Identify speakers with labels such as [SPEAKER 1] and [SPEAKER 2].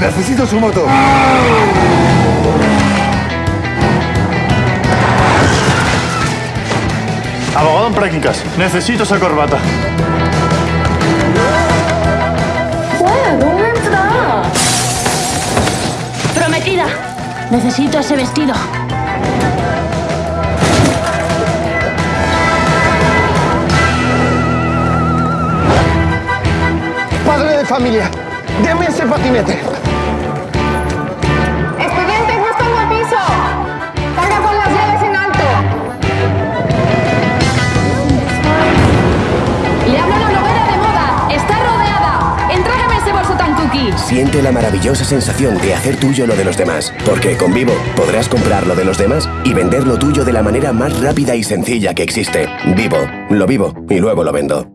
[SPEAKER 1] Necesito su moto.
[SPEAKER 2] Abogado en prácticas. Necesito esa corbata.
[SPEAKER 3] Prometida. Necesito ese vestido.
[SPEAKER 4] Padre de familia, deme ese patinete.
[SPEAKER 5] Expediente, justo en el piso. Carga con las llaves en alto.
[SPEAKER 3] Le hablo a la novela de moda. Está rodeada. Entrégame ese bolso tan cookie.
[SPEAKER 6] Siente la maravillosa sensación de hacer tuyo lo de los demás, porque con Vivo podrás comprar lo de los demás y vender lo tuyo de la manera más rápida y sencilla que existe. Vivo, lo vivo y luego lo vendo.